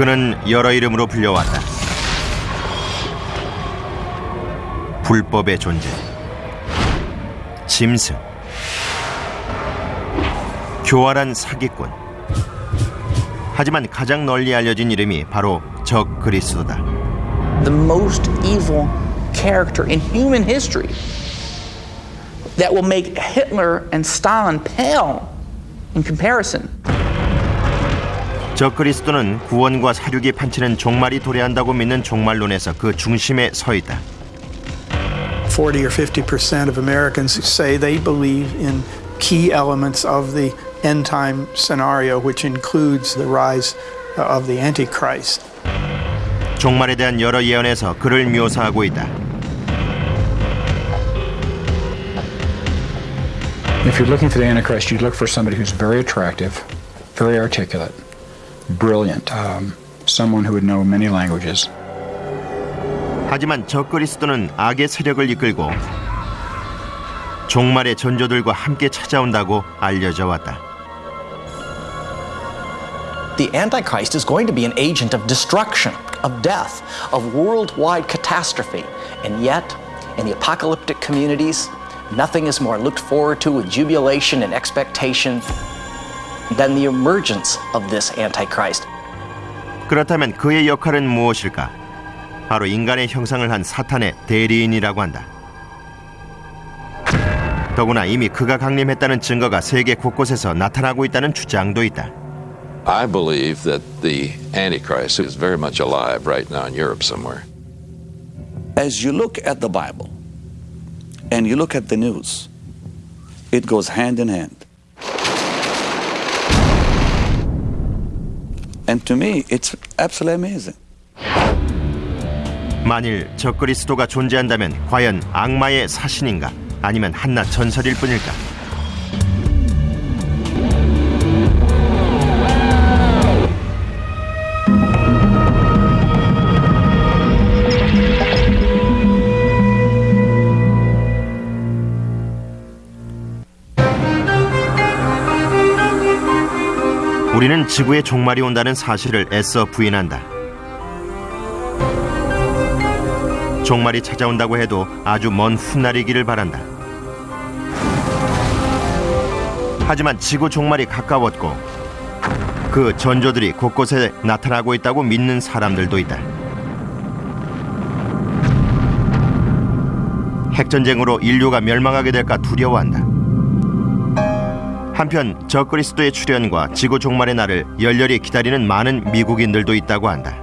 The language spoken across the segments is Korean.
그는 여러 이름으로 불려왔다. 불법의 존재, 짐승, 교활한 사기꾼. 하지만 가장 널리 알려진 이름이 바로 적 그리스도다. the most evil character in human history that will make Hitler and Stalin pale in comparison. 적 그리스도는 구원과 사륙이 판치는 종말이 도래한다고 믿는 종말론에서 그 중심에 서 있다. 40 or 50 percent of Americans say they believe in key elements of the end time scenario, which includes the rise of the Antichrist. 종말에 대한 여러 예언에서 그를 묘사하고 있다. If you're looking for the Antichrist, you look for somebody who's very attractive, very articulate, brilliant, um, someone who would know many languages. 하지만 적 그리스도는 악의 세력을 이끌고 종말의 전조들과 함께 찾아온다고 알려져 왔다. The Antichrist is going to be an agent of destruction, of death, of worldwide catastrophe. And yet, in the apocalyptic communities, nothing is more looked forward to with jubilation and expectation than the emergence of this Antichrist. 그렇다면 그의 역할은 무엇일까? 바로 인간의 형상을 한 사탄의 대리인이라고 한다. 더구나 이미 그가 강림했다는 증거가 세계 곳곳에서 나타나고 있다는 주장도 있다. I believe that the Antichrist is very much alive right now in Europe somewhere. As you look at the Bible and you look at the news, it goes hand in hand. And to me, it's absolutely amazing. 만일 적 그리스도가 존재한다면 과연 악마의 사신인가 아니면 한낱 전설일 뿐일까? 우리는 지구의 종말이 온다는 사실을 애써 부인한다. 종말이 찾아온다고 해도 아주 먼 훗날이기를 바란다. 하지만 지구 종말이 가까웠고 그 전조들이 곳곳에 나타나고 있다고 믿는 사람들도 있다. 핵전쟁으로 인류가 멸망하게 될까 두려워한다. 한편 적그리스도의 출현과 지구 종말의 날을 열렬히 기다리는 많은 미국인들도 있다고 한다.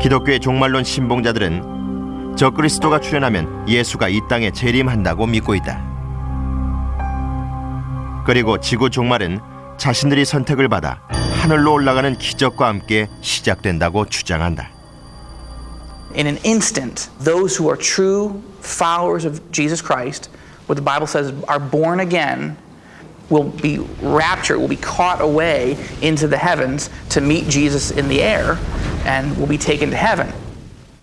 기독교의 종말론 신봉자들은 적그리스도가 출현하면 예수가 이 땅에 재림한다고 믿고 있다. 그리고 지구 종말은 자신들이 선택을 받아 하늘로 올라가는 기적과 함께 시작된다고 주장한다. In an instant, those who are true followers of Jesus Christ, what the Bible says are born again, will be raptured, will be caught away into the heavens to meet Jesus in the air and will be taken to heaven.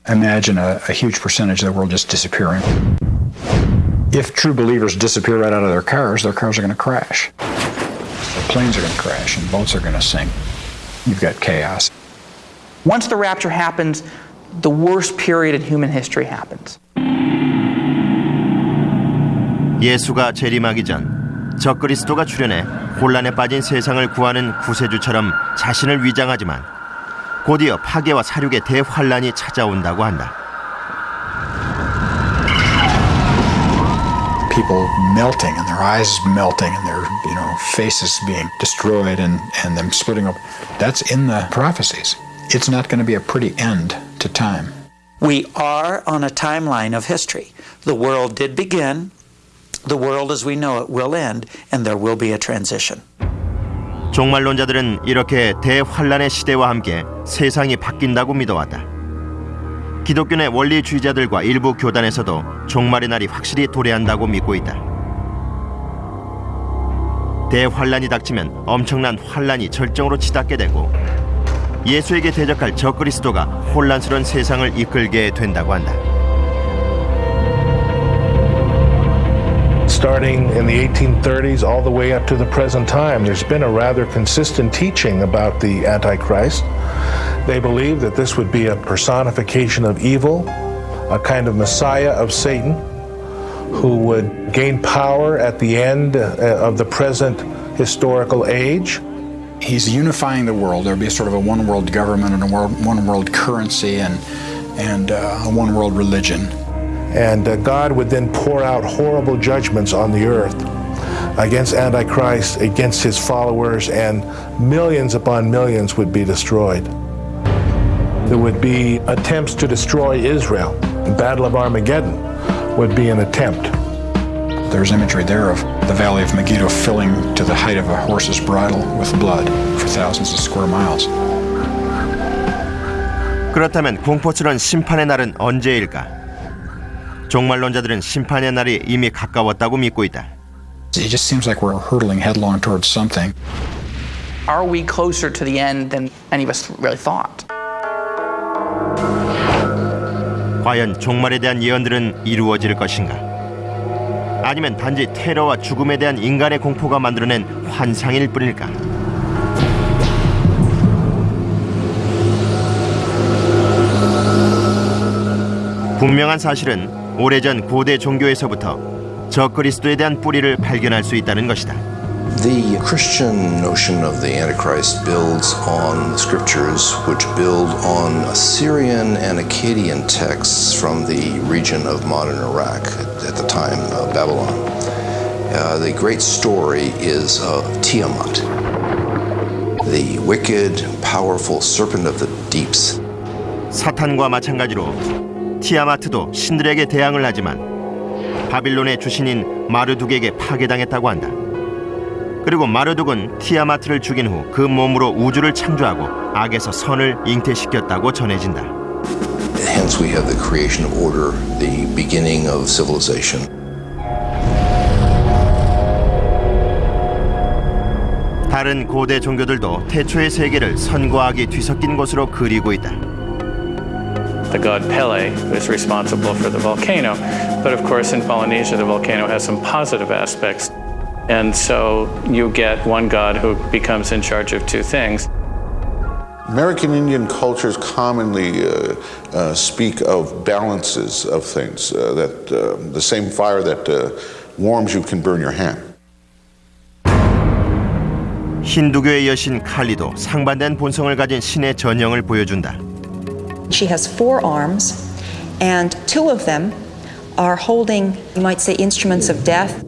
Imagine a, a huge percentage of the world just disappearing. If true believers disappear right out of their cars, their cars are going to crash. Their planes are going to crash and boats are going to sink. You've got chaos. Once the rapture happens, the worst period in human history happens. 예수가 재림하기 전 적그리스도가 출현해 혼란에 빠진 세상을 구하는 구세주처럼 자신을 위장하지만 곧이어 파괴와 사륙의 대환란이 찾아온다고 한다. People melting and their eyes melting and their you know faces being destroyed and, and them splitting up. That's in the prophecies. It's not going to be a pretty end to time. We are on a timeline of history. The world did begin, the world as we know it will end, and there will be a transition. 종말론자들은 이렇게 대환란의 시대와 함께 세상이 바뀐다고 믿어왔다. 기독교 내 원리주의자들과 일부 교단에서도 종말의 날이 확실히 도래한다고 믿고 있다. 대환란이 닥치면 엄청난 환란이 절정으로 치닫게 되고 예수에게 대적할 적그리스도가 혼란스러운 세상을 이끌게 된다고 한다. Starting in the 1830s all the way up to the present time, there's been a rather consistent teaching about the Antichrist. They believe that this would be a personification of evil, a kind of messiah of Satan, who would gain power at the end uh, of the present historical age. He's unifying the world. There'll be sort of a one world government and a one world currency and, and uh, a one world religion. And uh, God would then pour out horrible judgments on the earth against Antichrist, against his followers, and millions upon millions would be destroyed. There would be attempts to destroy Israel. The Battle of Armageddon would be an attempt. There's imagery there of the Valley of Megiddo filling to the height of a horse's bridle with blood for thousands of square miles. 그렇다면 공포스러운 심판의 날은 언제일까? 종말론자들은 심판의 날이 이미 가까웠다고 믿고 있다. It just seems like we're hurtling headlong towards something. Are we closer to the end than any of us really thought? 과연 종말에 대한 예언들은 이루어질 것인가? 아니면 단지 테러와 죽음에 대한 인간의 공포가 만들어낸 환상일 뿐일까? 분명한 사실은 오래전 고대 종교에서부터 적그리스도에 대한 뿌리를 발견할 수 있다는 것이다. The Christian notion of the Antichrist builds on the scriptures, which build on Assyrian and Akkadian texts from the region of modern Iraq at the time, uh, Babylon. Uh, the great story is of Tiamat, the wicked, powerful serpent of the deeps. 사탄과 마찬가지로 티아마트도 신들에게 대항을 하지만 바빌론의 주신인 마르둑에게 파괴당했다고 한다. 그리고 마르둑은 티아마트를 죽인 후 그 몸으로 우주를 창조하고 악에서 선을 잉태시켰다고 전해진다. Hence, we have the creation of order, the beginning of civilization. 다른 고대 종교들도 태초의 세계를 선과 악이 뒤섞인 것으로 그리고 있다. the god Pele, who is responsible for the volcano. But of course, in Polynesia, the volcano has some positive aspects. And so you get one god who becomes in charge of two things. American Indian cultures commonly uh, uh, speak of balances of things, uh, that uh, the same fire that uh, warms you can burn your hand. 힌두교의 여신 칼리도 상반된 본성을 가진 신의 전형을 보여준다. She has four arms, and two of them are holding, you might say, instruments of death.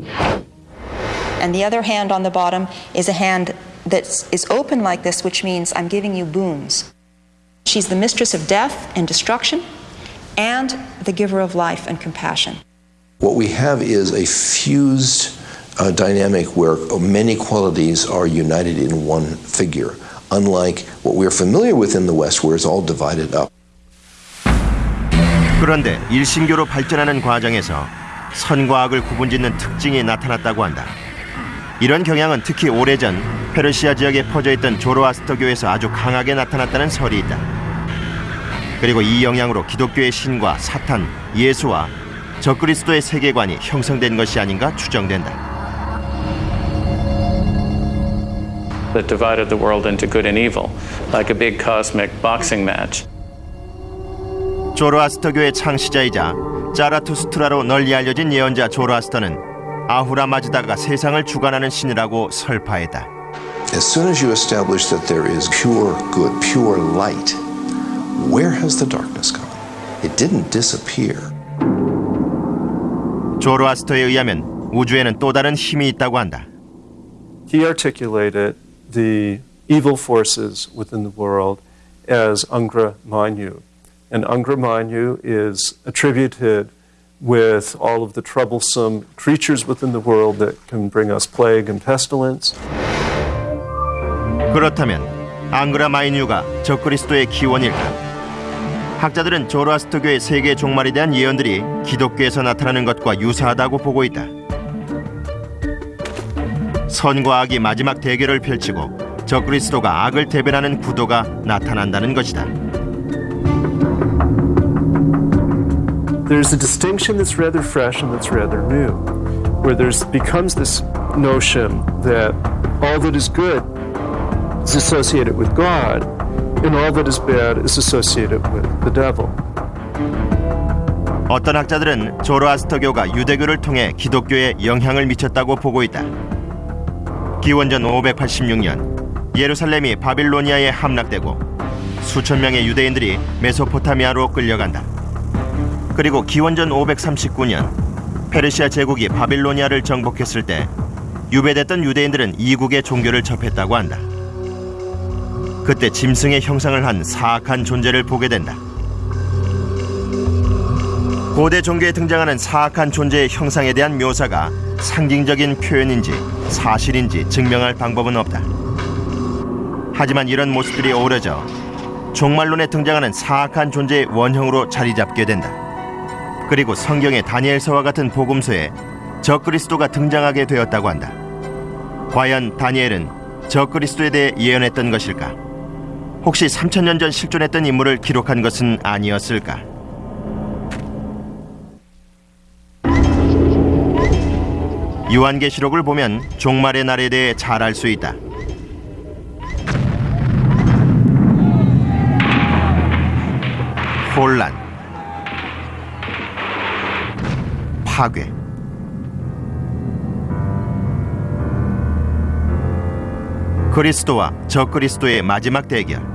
And the other hand on the bottom is a hand that is open like this, which means I'm giving you boons. She's the mistress of death and destruction, and the giver of life and compassion. What we have is a fused uh, dynamic where many qualities are united in one figure, unlike what we're familiar with in the West, where it's all divided up. 그런데 일신교로 발전하는 과정에서 선과 악을 구분짓는 특징이 나타났다고 한다. 이런 경향은 특히 오래전 페르시아 지역에 퍼져 있던 조로아스터교에서 아주 강하게 나타났다는 설이 있다. 그리고 이 영향으로 기독교의 신과 사탄, 예수와 적그리스도의 세계관이 형성된 것이 아닌가 추정된다. That divided the world into good and evil, like a big cosmic boxing match. 조로아스터교의 창시자이자 자라투스트라로 널리 알려진 예언자 조로아스터는 아후라 마즈다가 세상을 주관하는 신이라고 설파했다. As soon as you establish that there is pure good, pure light, where has the darkness gone? It didn't disappear. 조로아스터에 의하면 우주에는 또 다른 힘이 있다고 한다. He articulated the evil forces within the world as Angra Mainyu. And Angra Mainyu is attributed with all of the troublesome creatures within the world that can bring us plague and pestilence. 그렇다면 앙그라 마이뉴가 적그리스도의 기원일까? 학자들은 조로아스터교의 세계 종말에 대한 예언들이 기독교에서 나타나는 것과 유사하다고 보고 있다. 선과 악이 마지막 대결을 펼치고 적그리스도가 악을 대변하는 구도가 나타난다는 것이다. There's a distinction that's rather fresh and that's rather new. where there's becomes this notion that all that is good is associated with God and all that is bad is associated with the devil. 어떤 학자들은 조로아스터교가 유대교를 통해 기독교에 영향을 미쳤다고 보고 있다. 기원전 586년 예루살렘이 바빌로니아에 함락되고 수천 명의 유대인들이 메소포타미아로 끌려간다. 그리고 기원전 539년 페르시아 제국이 바빌로니아를 정복했을 때 유배됐던 유대인들은 이국의 종교를 접했다고 한다. 그때 짐승의 형상을 한 사악한 존재를 보게 된다. 고대 종교에 등장하는 사악한 존재의 형상에 대한 묘사가 상징적인 표현인지 사실인지 증명할 방법은 없다. 하지만 이런 모습들이 어우러져 종말론에 등장하는 사악한 존재의 원형으로 자리 잡게 된다. 그리고 성경의 다니엘서와 같은 복음서에 적그리스도가 등장하게 되었다고 한다. 과연 다니엘은 적그리스도에 대해 예언했던 것일까? 혹시 3천년 전 실존했던 인물을 기록한 것은 아니었을까? 요한계시록을 보면 종말의 날에 대해 잘 알 수 있다. 혼란, 파괴, 그리스도와 적그리스도의 마지막 대결.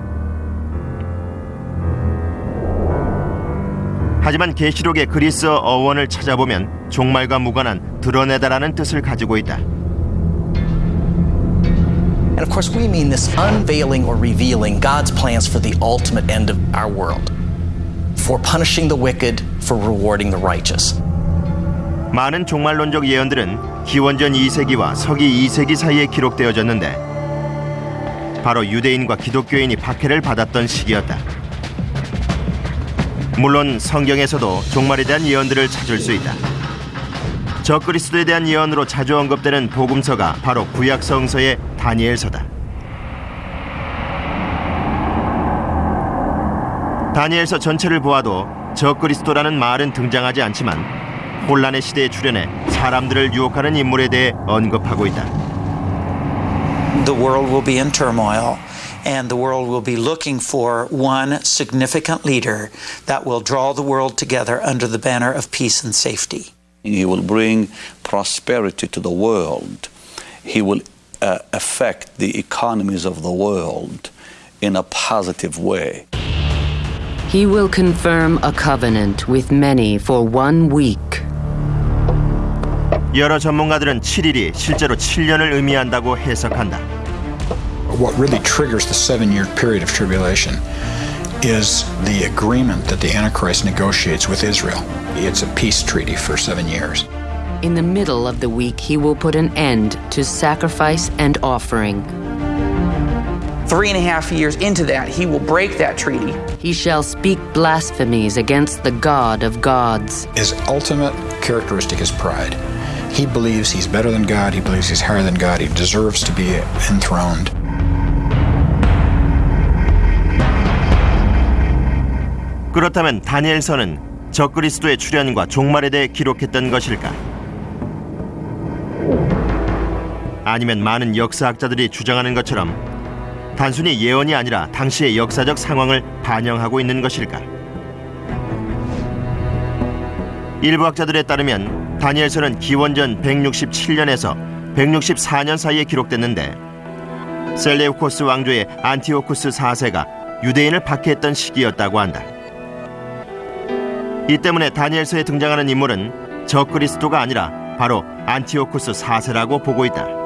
하지만 계시록의 그리스어 어원을 찾아보면 종말과 무관한 드러내다라는 뜻을 가지고 있다. And of course, we mean this unveiling or revealing God's plans for the ultimate end of our world, for punishing the wicked, for rewarding the righteous. 많은 종말론적 예언들은 기원전 2세기와 서기 2세기 사이에 기록되어졌는데 바로 유대인과 기독교인이 박해를 받았던 시기였다. 물론 성경에서도 종말에 대한 예언들을 찾을 수 있다. 적그리스도에 대한 예언으로 자주 언급되는 복음서가 바로 구약 성서의 다니엘서다. 다니엘서 전체를 보아도 적그리스도라는 말은 등장하지 않지만 혼란의 시대에 출현해 사람들을 유혹하는 인물에 대해 언급하고 있다. The world will be in turmoil. and the world will be looking for one significant leader that will draw the world together under the banner of peace and safety. He will bring prosperity to the world. He will uh, affect the economies of the world in a positive way. He will confirm a covenant with many for one week. 여러 전문가들은 7일이 실제로 7년을 의미한다고 해석한다. what really triggers the seven year period of tribulation is the agreement that the Antichrist negotiates with Israel. It's a peace treaty for seven years. In the middle of the week, he will put an end to sacrifice and offering. Three and a half years into that, he will break that treaty. He shall speak blasphemies against the God of gods. His ultimate characteristic is pride. He believes he's better than God, he believes he's higher than God, he deserves to be enthroned. 그렇다면 다니엘서는 적그리스도의 출현과 종말에 대해 기록했던 것일까? 아니면 많은 역사학자들이 주장하는 것처럼 단순히 예언이 아니라 당시의 역사적 상황을 반영하고 있는 것일까? 일부 학자들에 따르면 다니엘서는 기원전 167년에서 164년 사이에 기록됐는데 셀레우코스 왕조의 안티오쿠스 4세가 유대인을 박해했던 시기였다고 한다. 이 때문에 다니엘서에 등장하는 인물은 적그리스도가 아니라 바로 안티오쿠스 4세라고 보고 있다.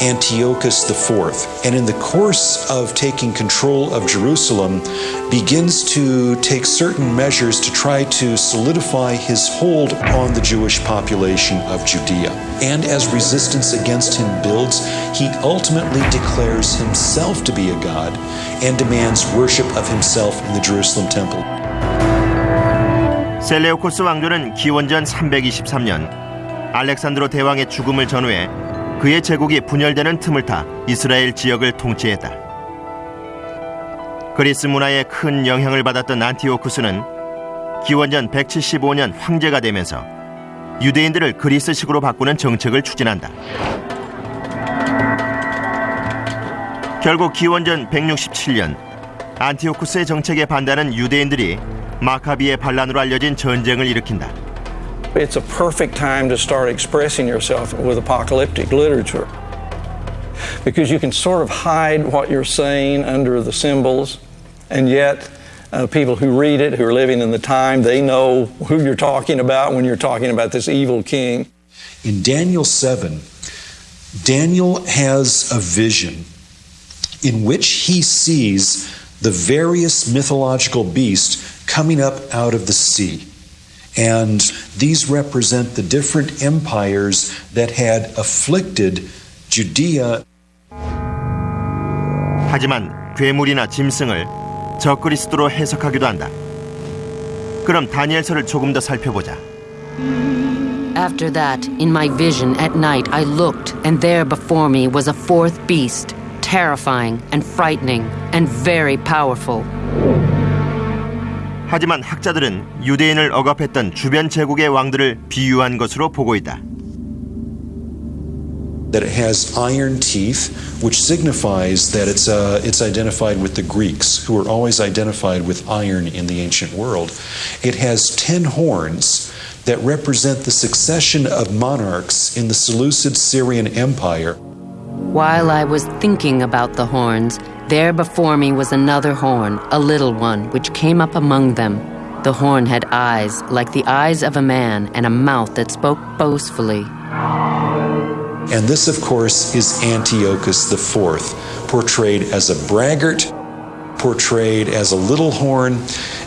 Antiochus IV, and in the course of taking control of Jerusalem, begins to take certain measures to try to solidify his hold on the Jewish population of Judea. And as resistance against him builds, he ultimately declares himself to be a god and demands worship of himself in the Jerusalem temple. 셀레우코스 왕조는 기원전 323년 알렉산드로 대왕의 죽음을 전후해 그의 제국이 분열되는 틈을 타 이스라엘 지역을 통치했다. 그리스 문화에 큰 영향을 받았던 안티오쿠스는 기원전 175년 황제가 되면서 유대인들을 그리스식으로 바꾸는 정책을 추진한다. 결국 기원전 167년 안티오쿠스의 정책에 반대하는 유대인들이 마카비의 반란으로 알려진 전쟁을 일으킨다. It's a perfect time to start expressing yourself with apocalyptic literature. Because you can sort of hide what you're saying under the symbols, and yet uh, people who read it, who are living in the time, they know who you're talking about when you're talking about this evil king. In Daniel 7, Daniel has a vision in which he sees the various mythological beasts coming up out of the sea. And these represent the different empires that had afflicted Judea. 하지만 괴물이나 짐승을 적그리스도로 해석하기도 한다. 그럼 다니엘서를 조금 더 살펴보자. After that, in my vision at night, I looked, and there before me was a fourth beast, terrifying and frightening and very powerful. 하지만 학자들은 유대인을 억압했던 주변 제국의 왕들을 비유한 것으로 보고 있다. That it has iron teeth, which signifies that it's, uh, it's identified with the Greeks, who were always identified with iron in the ancient world. It has ten horns that represent the succession of monarchs in the Seleucid Syrian Empire. While I was thinking about the horns, there before me was another horn, a little one, which came up among them. The horn had eyes like the eyes of a man and a mouth that spoke boastfully. And this, of course, is Antiochus IV, portrayed as a braggart, portrayed as a little horn,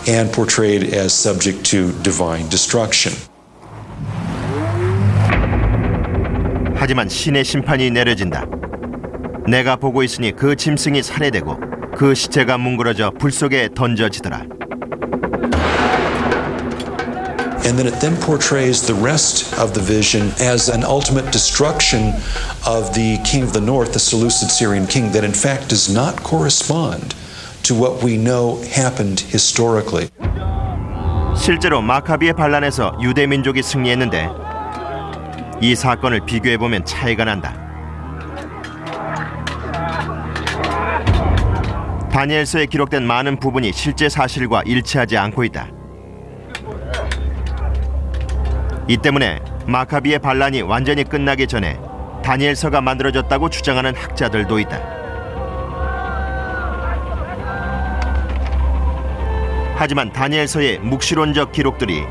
and portrayed as subject to divine destruction. 하지만 신의 심판이 내려진다. 내가 보고 있으니 그 짐승이 살해되고 그 시체가 뭉그러져 불 속에 던져지더라. And then it then portrays the rest of the vision as an ultimate destruction of the king of the north, the Seleucid Syrian king, that in fact does not correspond to what we know happened historically. 실제로 마카비의 반란에서 유대 민족이 승리했는데 이 사건을 비교해 보면 차이가 난다. 다니엘서에 기록된 많은 부분이 실제 사실과 일치하지 않고 있다. 이 때문에 마카비의 반란이 완전히 끝나기 전에 다니엘서가 만들어졌다고 주장하는 학자들도 있다. 하지만 다니엘서의 묵시론적 기록들이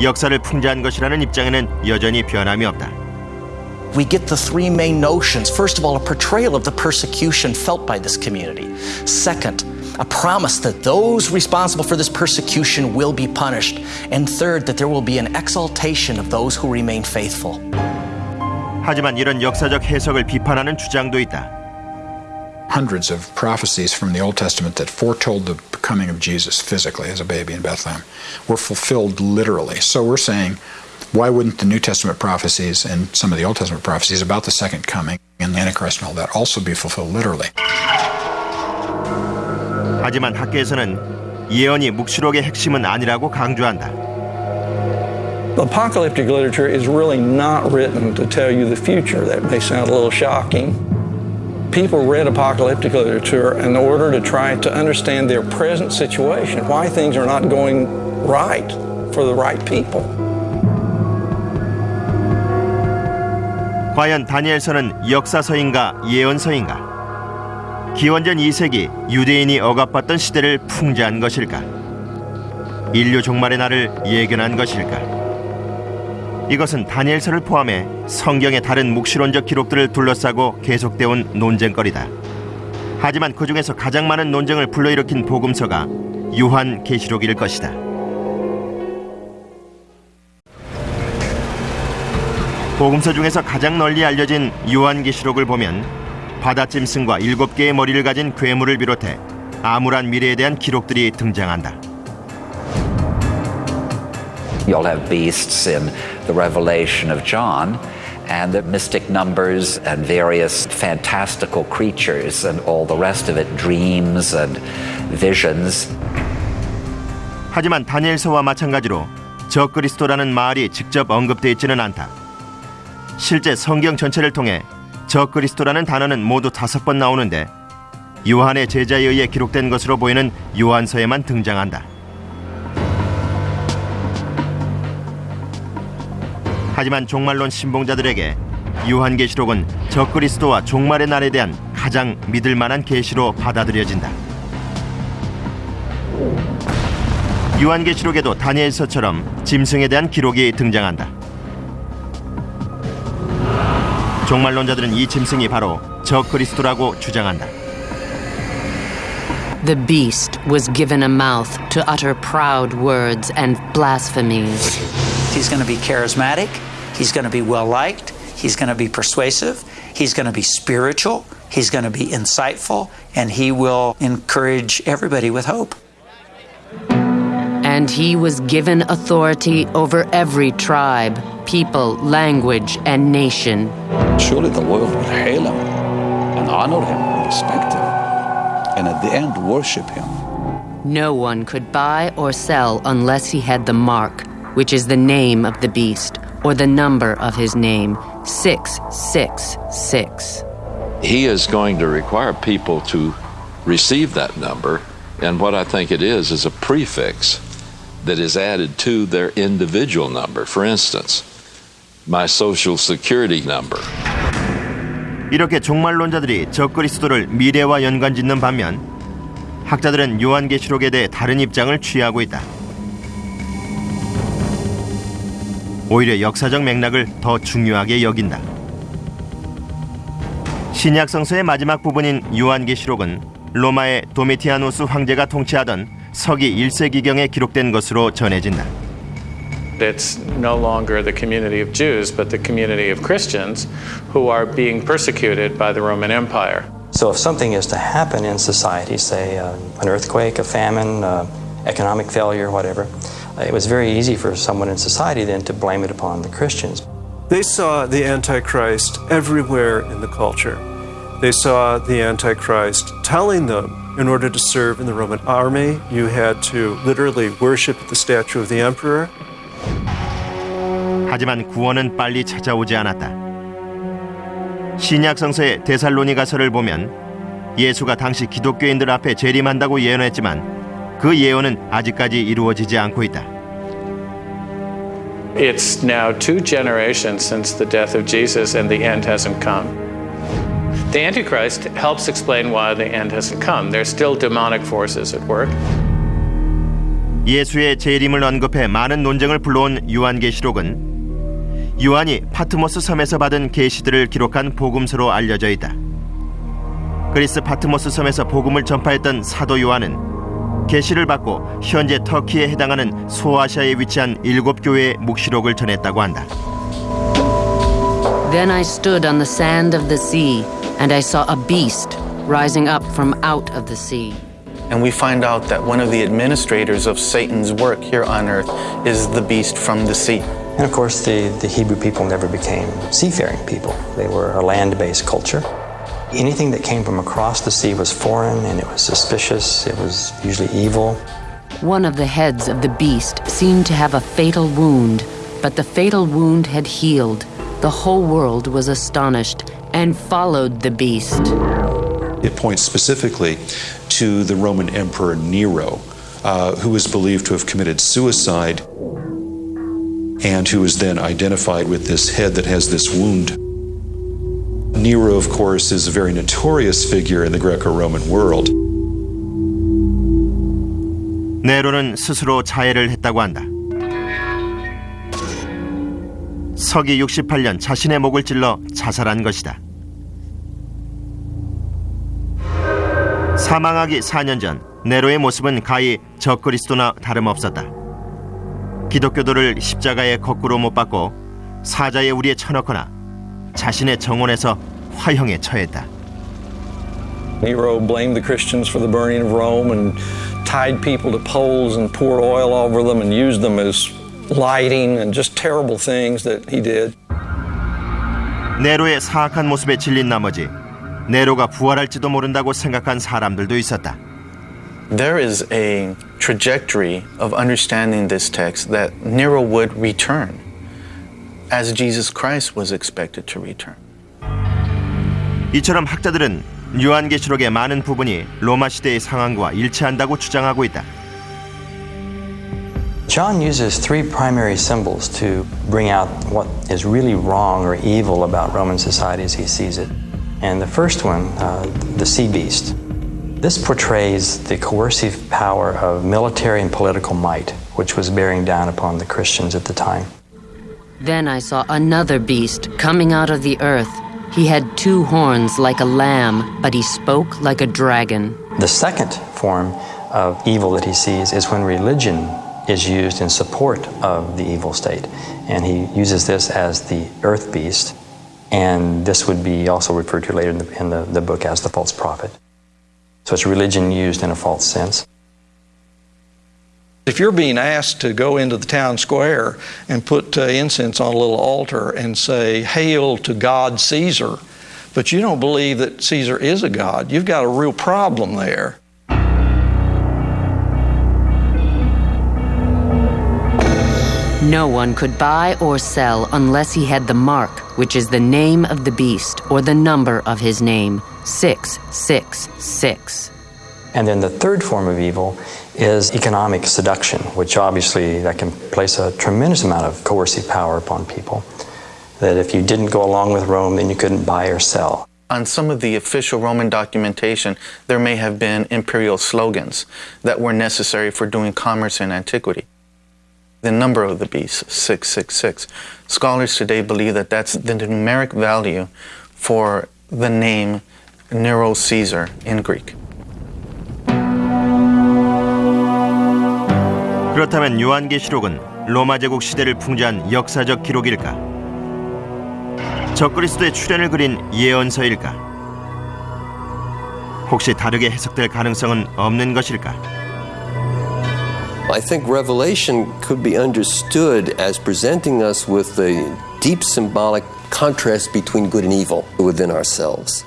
역사를 풍자한 것이라는 입장에는 여전히 변함이 없다. We get the three main notions. First of all, a portrayal of the persecution felt by this community. Second, a promise that those responsible for this persecution will be punished. And third, that there will be an exaltation of those who remain faithful. 하지만 이런 역사적 해석을 비판하는 주장도 있다. Hundreds of prophecies from the Old Testament that foretold the coming of Jesus physically as a baby in Bethlehem were fulfilled literally. So we're saying, why wouldn't the New Testament prophecies and some of the Old Testament prophecies about the second coming and the Antichrist and all that also be fulfilled literally? 하지만 학계에서는 예언이 묵시록의 핵심은 아니라고 강조한다. Apocalyptic literature is really not written to tell you the future. That may sound a little shocking. People read apocalyptic literature in order to try to understand their present situation, why things are not going right for the right people. 과연 다니엘서는 역사서인가 예언서인가? 기원전 2세기 유대인이 억압받던 시대를 풍자한 것일까? 인류 종말의 날을 예견한 것일까? 이것은 다니엘서를 포함해 성경의 다른 묵시론적 기록들을 둘러싸고 계속되어 온 논쟁거리다. 하지만 그 중에서 가장 많은 논쟁을 불러일으킨 복음서가 요한 계시록일 것이다. 복음서 중에서 가장 널리 알려진 요한계시록을 보면 바다짐승과 일곱 개의 머리를 가진 괴물을 비롯해 암울한 미래에 대한 기록들이 등장한다. You'll have beasts in the Revelation of John and the mystic numbers and various fantastical creatures and all the rest of it, dreams and visions. 하지만 다니엘서와 마찬가지로 적그리스도라는 말이 직접 언급되어 있지는 않다. 실제 성경 전체를 통해 적그리스도라는 단어는 모두 다섯 번 나오는데 요한의 제자에 의해 기록된 것으로 보이는 요한서에만 등장한다. 하지만 종말론 신봉자들에게 요한계시록은 적그리스도와 종말의 날에 대한 가장 믿을 만한 계시로 받아들여진다. 요한계시록에도 다니엘서처럼 짐승에 대한 기록이 등장한다. 종말론자들은 이 짐승이 바로 적그리스도라고 주장한다. The beast was given a mouth to utter proud words and blasphemies. He's going to be charismatic. He's going to be well liked. He's going to be persuasive. He's going to be spiritual. He's going to be insightful. And he will encourage everybody with hope. And he was given authority over every tribe, people, language, and nation. Surely the world would hail him and honor him and respect him, and at the end worship him. No one could buy or sell unless he had the mark, which is the name of the beast, or the number of his name 666. He is going to require people to receive that number, and what I think it is is a prefix that is added to their individual number. For instance, my social security number. 이렇게 종말론자들이 적그리스도를 미래와 연관짓는 반면 학자들은 요한계시록에 대해 다른 입장을 취하고 있다. 오히려 역사적 맥락을 더 중요하게 여긴다. 신약 성서의 마지막 부분인 요한계시록은 로마의 도미티아누스 황제가 통치하던 서기 1세기경에 기록된 것으로 전해진다. It's no longer the community of Jews, but the community of Christians who are being persecuted by the Roman Empire. So, if something is to happen in society, say uh, an earthquake, a famine, uh, economic failure, whatever, it was very easy for someone in society then to blame it upon the Christians. They saw the Antichrist everywhere in the culture. They saw the Antichrist telling them in order to serve in the Roman army, you had to literally worship the statue of the emperor. 하지만 구원은 빨리 찾아오지 않았다. 신약 성서의 데살로니가서를 보면 예수가 당시 기독교인들 앞에 재림한다고 예언했지만 그 예언은 아직까지 이루어지지 않고 있다. It's now two generations since the death of Jesus and the end hasn't come. The Antichrist helps explain why the end hasn't come. There's still demonic forces at work. 예수의 재림을 언급해 많은 논쟁을 불러온 요한계시록은 요한이 파트모스 섬에서 받은 계시들을 기록한 복음서로 알려져 있다. 그리스 파트모스 섬에서 복음을 전파했던 사도 요한은 계시를 받고 현재 터키에 해당하는 소아시아에 위치한 일곱 교회의 묵시록을 전했다고 한다. Then I stood on the sand of the sea, and I saw a beast rising up from out of the sea. And we find out that one of the administrators of Satan's work here on earth is the beast from the sea. And of course, the, the Hebrew people never became seafaring people, they were a land based culture. Anything that came from across the sea was foreign and it was suspicious, it was usually evil. One of the heads of the beast seemed to have a fatal wound, but the fatal wound had healed. The whole world was astonished and followed the beast. It points specifically to the Roman Emperor Nero, uh, who is believed to have committed suicide and who is then identified with this head that has this wound. Nero, of course, is a very notorious figure in the Greco Roman world. 네로는 스스로 자해를 했다고 한다. 서기 68년 자신의 목을 찔러 자살한 것이다. 사망하기 4년 전 네로의 모습은 가히 적그리스도나 다름없었다. 기독교도를 십자가에 거꾸로 못 박고 사자의 우리에 쳐넣거나 자신의 정원에서 화형에 처했다. Nero blamed the Christians for the burning of Rome and tied people to poles and poured oil over them and used them as lighting and just terrible things that he did. 네로의 사악한 모습에 질린 나머지 네로가 부활할지도 모른다고 생각한 사람들도 있었다. There is a trajectory of understanding this text that Nero would return as Jesus Christ was expected to return. 이처럼 학자들은 요한계시록의 많은 부분이 로마 시대의 상황과 일치한다고 주장하고 있다. John uses three primary symbols to bring out what is really wrong or evil about Roman society as he sees it. And the first one, uh, the sea beast. This portrays the coercive power of military and political might, which was bearing down upon the Christians at the time. Then I saw another beast coming out of the earth. He had two horns like a lamb, but he spoke like a dragon. The second form of evil that he sees is when religion is used in support of the evil state. And he uses this as the earth beast, and this would be also referred to later in the, in the, the book as the false prophet. So it's religion used in a false sense. If you're being asked to go into the town square and put uh, incense on a little altar and say, Hail to God Caesar, but you don't believe that Caesar is a God, you've got a real problem there. No one could buy or sell unless he had the mark, which is the name of the beast or the number of his name 666. And then the third form of evil is economic seduction, which obviously that can place a tremendous amount of coercive power upon people. That if you didn't go along with Rome, then you couldn't buy or sell. On some of the official Roman documentation, there may have been imperial slogans that were necessary for doing commerce in antiquity. The number of the beast, 666. Scholars today believe that that's the numeric value for the name Nero Caesar in Greek. 그렇다면 요한계시록은 로마 제국 시대를 풍자한 역사적 기록일까? 적그리스도의 출현을 그린 예언서일까? 혹시 다르게 해석될 가능성은 없는 것일까? I think Revelation could be understood as presenting us with the deep symbolic contrast between good and evil within ourselves.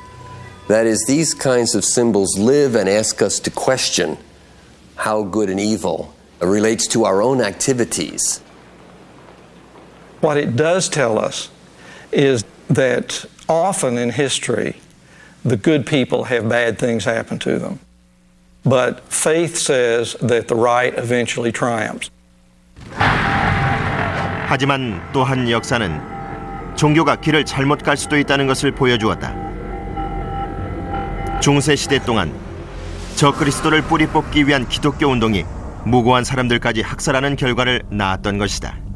That is, these kinds of symbols live and ask us to question how good and evil relates to our own activities. What it does tell us is that often in history, the good people have bad things happen to them. But faith says that the right eventually triumphs. 하지만 또한 역사는 종교가 길을 잘못 갈 수도 있다는 것을 보여주었다. 중세 시대 동안 저 그리스도를 뿌리 뽑기 위한 기독교 운동이 무고한 사람들까지 학살하는 결과를 낳았던 것이다.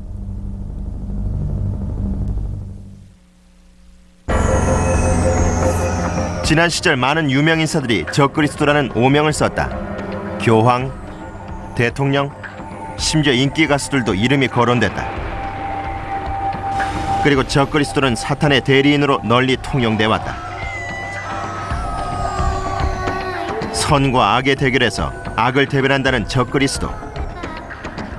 지난 시절 많은 유명 인사들이 적그리스도라는 오명을 썼다. 교황, 대통령, 심지어 인기 가수들도 이름이 거론됐다. 그리고 적그리스도는 사탄의 대리인으로 널리 통용돼 왔다. 선과 악의 대결에서 악을 대변한다는 적그리스도.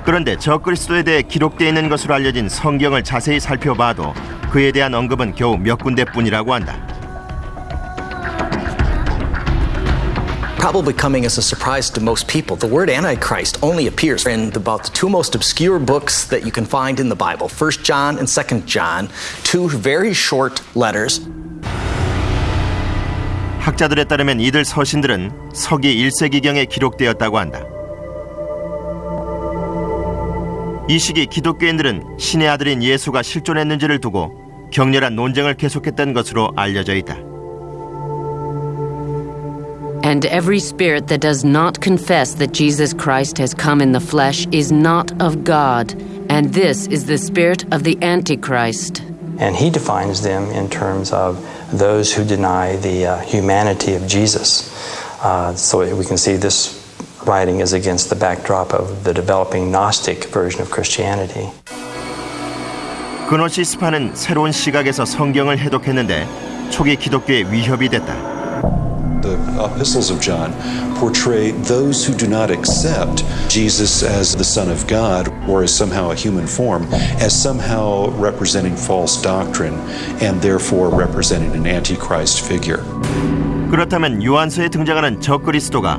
그런데 적그리스도에 대해 기록되어 있는 것으로 알려진 성경을 자세히 살펴봐도 그에 대한 언급은 겨우 몇 군데뿐이라고 한다. Probably coming as a surprise to most people, the word Antichrist only appears in about the two most obscure books that you can find in the Bible 1 John and 2 John, two very short letters. 학자들에 따르면 이들 서신들은 서기 1세기경에 기록되었다고 한다. 이 시기 기독교인들은 신의 아들인 예수가 실존했는지를 두고 격렬한 논쟁을 계속했던 것으로 알려져 있다. And every spirit that does not confess that Jesus Christ has come in the flesh is not of God, and this is the spirit of the Antichrist. And he defines them in terms of those who deny the uh, humanity of Jesus. Uh, so we can see this writing is against the backdrop of the developing Gnostic version of Christianity. 그노시스파는 새로운 시각에서 성경을 해독했는데 초기 기독교의 위협이 됐다. The epistles of John portray those who do not accept Jesus as the Son of God or as somehow a human form as somehow representing false doctrine and therefore representing an antichrist figure. 그렇다면 요한서에 등장하는 적그리스도가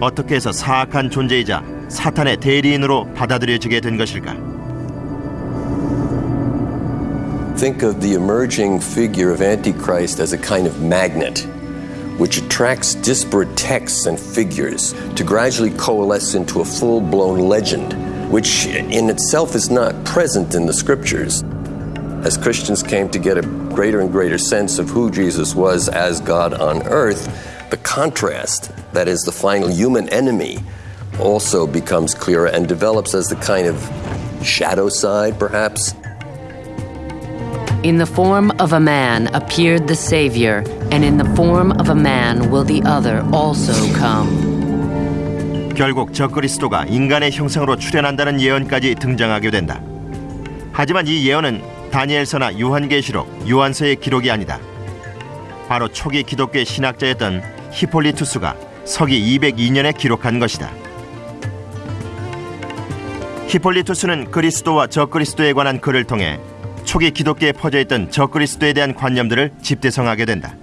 어떻게 해서 사악한 존재이자 사탄의 대리인으로 받아들여지게 된 것일까? Think of the emerging figure of Antichrist as a kind of magnet which attracts disparate texts and figures to gradually coalesce into a full blown legend, which in itself is not present in the scriptures. As Christians came to get a greater and greater sense of who Jesus was as God on earth, the contrast, that is, the final human enemy, also becomes clearer and develops as the kind of shadow side, perhaps. In the form of a man appeared the Savior, and in the form of a man will the other also come. 결국 적그리스도가 인간의 형상으로 출현한다는 예언까지 등장하게 된다. 하지만 이 예언은 다니엘서나 요한계시록, 요한서의 기록이 아니다. 바로 초기 기독교의 신학자였던 히폴리투스가 서기 202년에 기록한 것이다. 히폴리투스는 그리스도와 적그리스도에 관한 글을 통해 초기 기독교에 퍼져있던 적그리스도에 대한 관념들을 집대성하게 된다.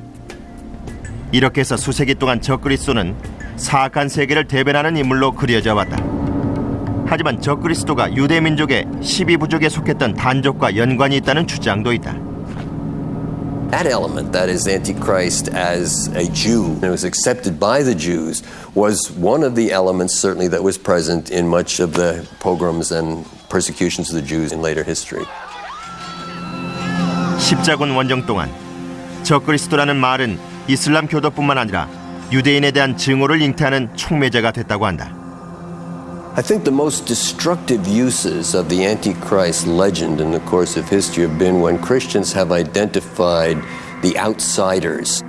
이렇게 해서 수세기 동안 적그리스도는 사악한 세계를 대변하는 인물로 그려져 왔다. 하지만 적그리스도가 유대 민족의 12부족에 속했던 단족과 연관이 있다는 주장도 있다. That element, that is Antichrist as a Jew, and was accepted by the Jews, was one of the elements certainly that was present in much of the pogroms and persecutions of the Jews in later history. 십자군 원정 동안 적그리스도라는 말은 이슬람 교도뿐만 아니라 유대인에 대한 증오를 잉태하는 촉매제가 됐다고 한다. I think the most destructive uses of the Antichrist legend in the course of history have been when Christians have identified the outsiders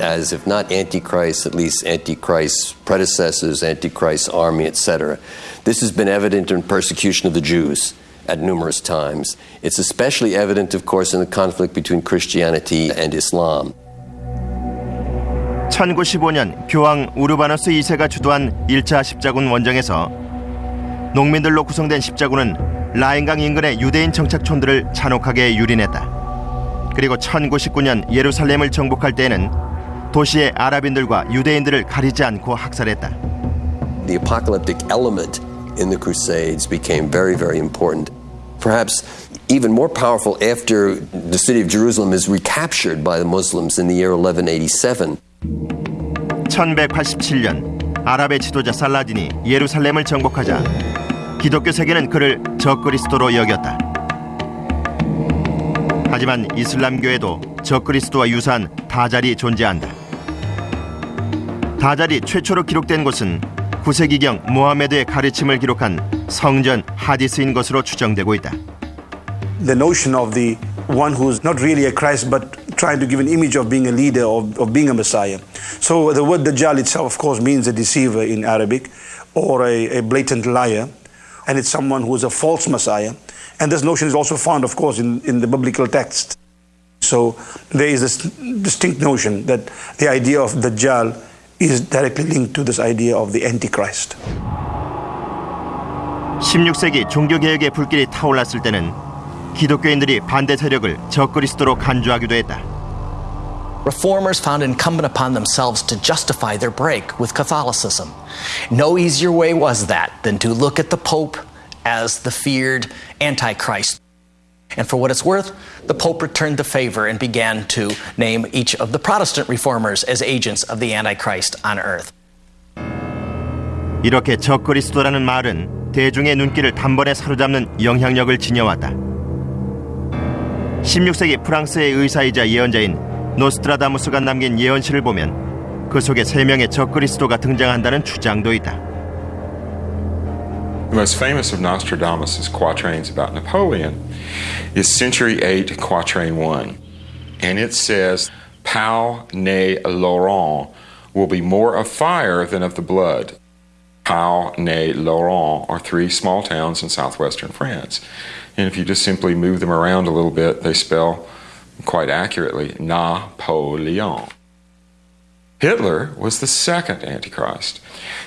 as, if not Antichrist, at least Antichrist's predecessors, Antichrist's army, etc. This has been evident in persecution of the Jews At numerous times. It's especially evident, of course, in the conflict between Christianity and Islam. 1915년 교황 우르바노스 2세가 주도한 1차 십자군 원정에서 농민들로 구성된 십자군은 라인강 인근의 유대인 정착촌들을 잔혹하게 유린했다. 그리고 1919년 예루살렘을 정복할 때에는 도시의 아랍인들과 유대인들을 가리지 않고 학살했다. The apocalyptic element in the Crusades became very, very important. Perhaps even more powerful after the city of Jerusalem is recaptured by the Muslims in the year 1187. 1187년 아랍의 지도자 살라딘이 예루살렘을 정복하자 기독교 세계는 그를 적그리스도로 여겼다. 하지만 이슬람교에도 적그리스도와 유사한 다잘이 존재한다. 다잘이 최초로 기록된 곳은 9세기경 모하메드의 가르침을 기록한 성전 하디스인 것으로 추정되고 있다. The notion of the one who's not really a Christ but trying to give an image of being a leader, of, of being a Messiah. So the word Dajjal itself, of course, means a deceiver in Arabic or a, a blatant liar. And it's someone who is a false Messiah. And this notion is also found, of course, in, in the biblical text. So there is this distinct notion that the idea of Dajjal is directly linked to this idea of the Antichrist. 16세기 종교개혁의 불길이 타올랐을 때는 기독교인들이 반대 세력을 적그리스도로 간주하기도 했다. Reformers found it incumbent upon themselves to justify their break with Catholicism. No easier way was that than to look at the Pope as the feared Antichrist. And for what it's worth, the Pope returned the favor and began to name each of the Protestant reformers as agents of the Antichrist on earth. 이렇게 적그리스도라는 말은 대중의 눈길을 단번에 사로잡는 영향력을 지녀왔다. 16세기 프랑스의 의사이자 예언자인 노스트라다무스가 남긴 예언시를 보면 그 속에 세 명의 적그리스도가 등장한다는 주장도 있다. The most famous of Nostradamus' quatrains about Napoleon is Century 8, Quatrain 1. And it says, Pau ne Laurent will be more of fire than of the blood. Pau ne Laurent are three small towns in southwestern France. And if you just simply move them around a little bit, they spell quite accurately Napoleon. Hitler was the second Antichrist.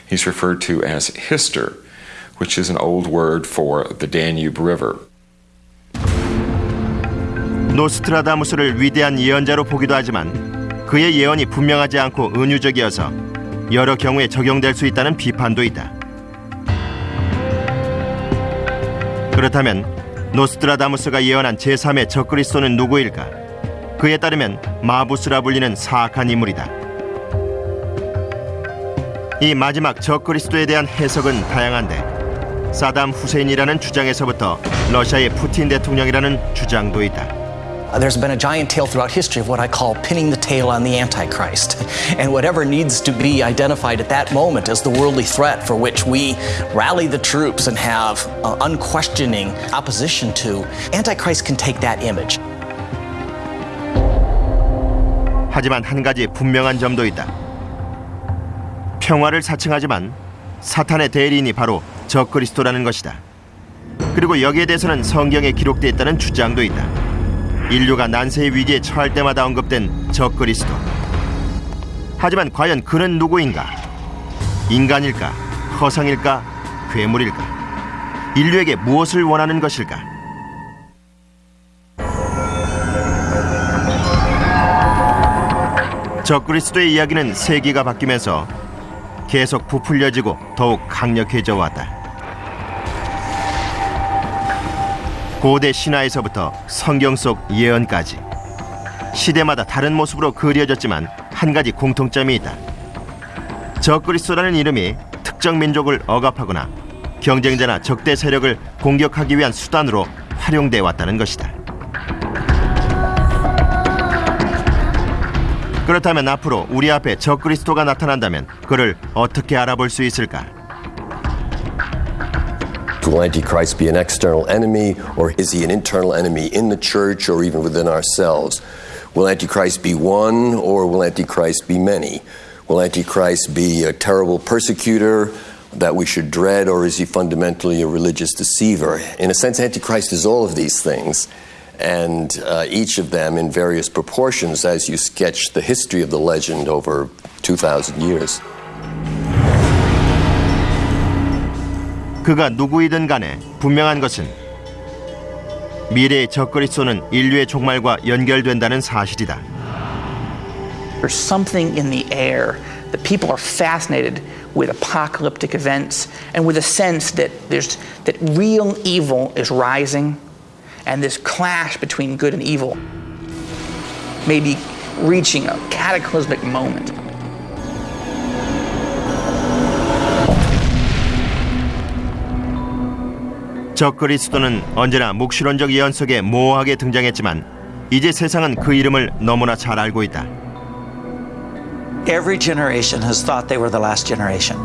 He's referred to as Hister, which is an old word for the Danube River. 노스트라다무스를 위대한 예언자로 보기도 하지만 그의 예언이 분명하지 않고 은유적이어서 여러 경우에 적용될 수 있다는 비판도 있다. 그렇다면 노스트라다무스가 예언한 제3의 적그리스도는 누구일까? 그에 따르면 마부스라 불리는 사악한 인물이다. 이 마지막 적그리스도에 대한 해석은 다양한데 사담 후세인이라는 주장에서부터 러시아의 푸틴 대통령이라는 주장도 있다. Uh, There's been a giant tale throughout history of what I call pinning the tail on the Antichrist. And whatever needs to be identified at that moment as the worldly threat for which we rally the troops and have uh, unquestioning opposition to, Antichrist can take that image. 하지만 한 가지 분명한 점도 있다. 평화를 사칭하지만 사탄의 대리인이 바로 적그리스도라는 것이다. 그리고 여기에 대해서는 성경에 기록되어 있다는 주장도 있다. 인류가 난세의 위기에 처할 때마다 언급된 적그리스도. 하지만 과연 그는 누구인가? 인간일까? 허상일까? 괴물일까? 인류에게 무엇을 원하는 것일까? 적그리스도의 이야기는 세기가 바뀌면서 계속 부풀려지고 더욱 강력해져 왔다. 고대 신화에서부터 성경 속 예언까지 시대마다 다른 모습으로 그려졌지만 한 가지 공통점이 있다. 적그리스도라는 이름이 특정 민족을 억압하거나 경쟁자나 적대 세력을 공격하기 위한 수단으로 활용돼 왔다는 것이다. 그렇다면 앞으로 우리 앞에 적그리스도가 나타난다면 그를 어떻게 알아볼 수 있을까? Will Antichrist be an external enemy, or is he an internal enemy in the church or even within ourselves? Will Antichrist be one, or will Antichrist be many? Will Antichrist be a terrible persecutor that we should dread, or is he fundamentally a religious deceiver? In a sense, Antichrist is all of these things, and uh, each of them in various proportions as you sketch the history of the legend over 2,000 years. 그가 누구이든 간에 분명한 것은 미래의 적그리스도는 인류의 종말과 연결된다는 사실이다. There's something in the air that people are fascinated with apocalyptic events and with a sense that there's that real evil is rising and this clash between good and evil may be reaching a cataclysmic moment. 적그리스도는 언제나 묵시론적 예언 속에 모호하게 등장했지만 이제 세상은 그 이름을 너무나 잘 알고 있다. Every generation has thought they were the last generation.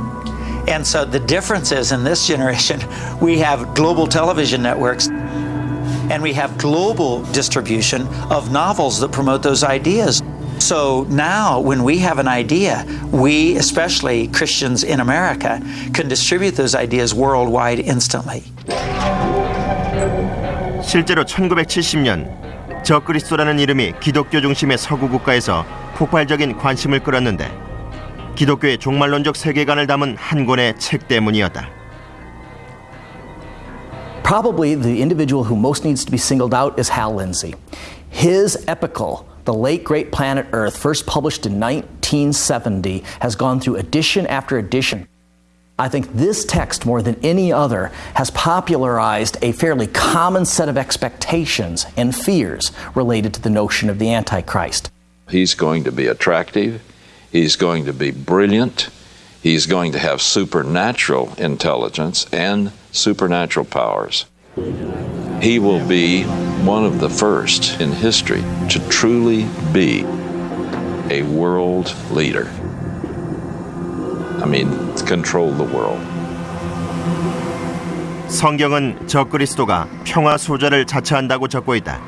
And so the difference is in this generation, we have global television networks and we have global distribution of novels that promote those ideas. So now, when we have an idea, we, especially Christians in America, can distribute those ideas worldwide instantly. 실제로 1970년 적그리스도라는 이름이 기독교 중심의 서구 국가에서 폭발적인 관심을 끌었는데 기독교의 종말론적 세계관을 담은 한 권의 책 때문이었다. Probably the individual who most needs to be singled out is Hal Lindsey. His epical, The Late Great Planet Earth, first published in 1970, has gone through edition after edition. I think this text, more than any other, has popularized a fairly common set of expectations and fears related to the notion of the Antichrist. He's going to be attractive. He's going to be brilliant. He's going to have supernatural intelligence and supernatural powers. He will be one of the first in history to truly be a world leader. I mean, control the world. 성경은 적그리스도가 평화 소자를 자처한다고 적고 있다.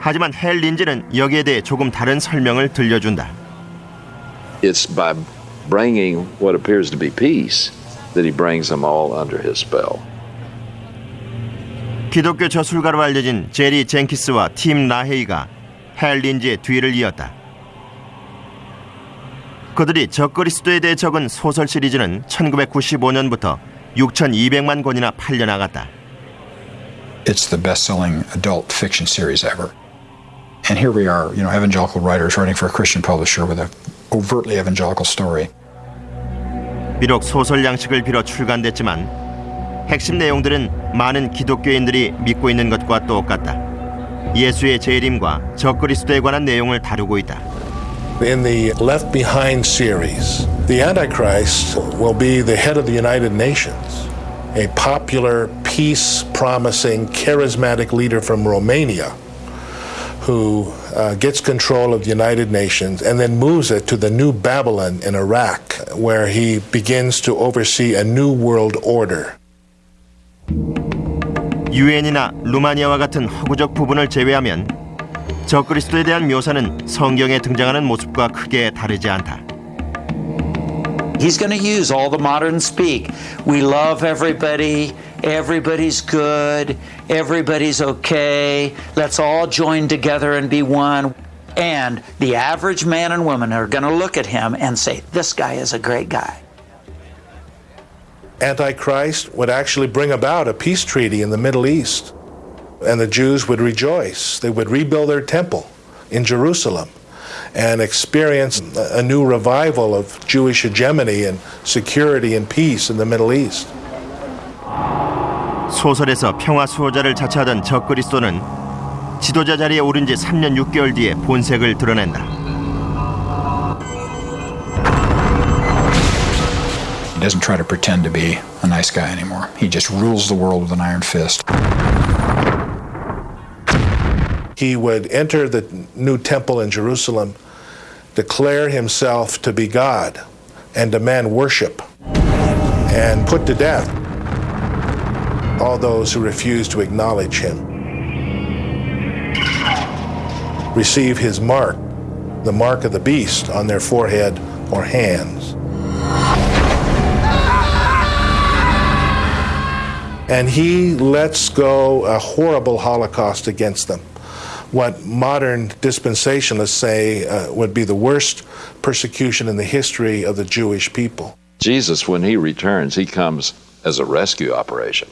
하지만 헬 린지는 여기에 대해 조금 다른 설명을 들려준다. It's by bringing what appears to be peace that he brings them all under his spell. 기독교 저술가로 알려진 제리 젠키스와 팀 라헤이가 헬 린지의 뒤를 이었다. 그들이 적그리스도에 대해 적은 소설 시리즈는 1995년부터 6,200만 권이나 팔려 나갔다. It's the best-selling adult fiction series ever. And here we are, you know, evangelical writers writing for a Christian publisher with a overtly evangelical story. 비록 소설 양식을 빌어 출간됐지만 핵심 내용들은 많은 기독교인들이 믿고 있는 것과 똑같다. 예수의 재림과 적그리스도에 관한 내용을 다루고 있다. In the Left Behind series, the Antichrist will be the head of the United Nations, a popular, peace promising, charismatic leader from Romania who uh, gets control of the United Nations and then moves it to the New Babylon in Iraq, where he begins to oversee a new world order. 유엔이나 루마니아와 같은 허구적 부분을 제외하면 적그리스도에 대한 묘사는 성경에 등장하는 모습과 크게 다르지 않다. He's going to use all the modern speak. We love everybody. Everybody's good. Everybody's okay. Let's all join together and be one. And the average man and woman are going to look at him and say, This guy is a great guy. Antichrist would actually bring about a peace treaty in the Middle East, and the Jews would rejoice. They would rebuild their temple in Jerusalem and experience a new revival of Jewish hegemony and security and peace in the Middle East. 소설에서 평화 수호자를 자처하던 적그리스도는 지도자 자리에 오른 지 3년 6개월 뒤에 본색을 드러낸다. He doesn't try to pretend to be a nice guy anymore. He just rules the world with an iron fist. He would enter the new temple in Jerusalem, declare himself to be God, and demand worship, and put to death all those who refuse to acknowledge him. Receive his mark, the mark of the beast, on their forehead or hands. And he lets go a horrible holocaust against them. What modern dispensationalists say uh, would be the worst persecution in the history of the Jewish people. Jesus, when he returns, he comes as a rescue operation.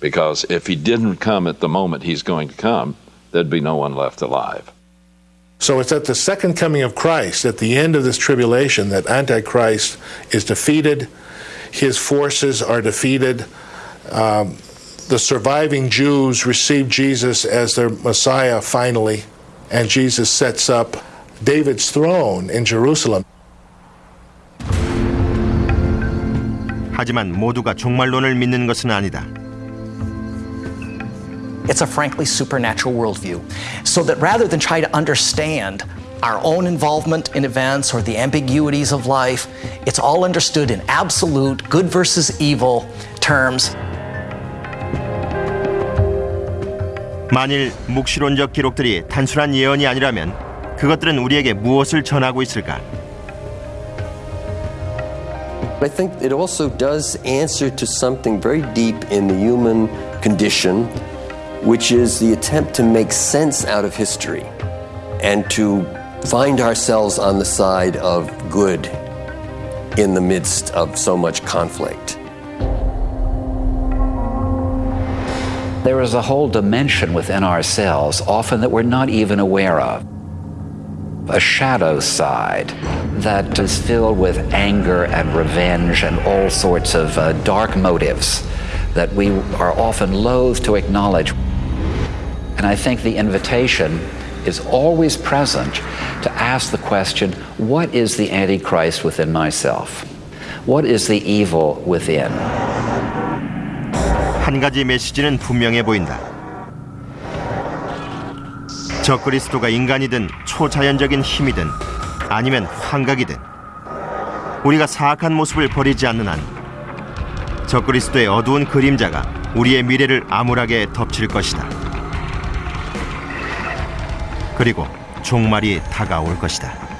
Because if he didn't come at the moment he's going to come, there'd be no one left alive. So it's at the second coming of Christ, at the end of this tribulation, that Antichrist is defeated, his forces are defeated. Um, the surviving Jews receive Jesus as their Messiah finally, and Jesus sets up David's throne in Jerusalem. 하지만 모두가 종말론을 믿는 것은 아니다. It's a frankly supernatural worldview. So that rather than try to understand our own involvement in events or the ambiguities of life, it's all understood in absolute good versus evil terms. 만일 묵시론적 기록들이 단순한 예언이 아니라면 그것들은 우리에게 무엇을 전하고 있을까? I think it also does answer to something very deep in the human condition, which is the attempt to make sense out of history and to find ourselves on the side of good in the midst of so much conflict. There is a whole dimension within ourselves, often that we're not even aware of. A shadow side that is filled with anger and revenge and all sorts of uh, dark motives that we are often loath to acknowledge. And I think the invitation is always present to ask the question what is the Antichrist within myself? What is the evil within? 한 가지 메시지는 분명해 보인다. 적그리스도가 인간이든 초자연적인 힘이든 아니면 환각이든 우리가 사악한 모습을 버리지 않는 한 적그리스도의 어두운 그림자가 우리의 미래를 암울하게 덮칠 것이다. 그리고 종말이 다가올 것이다.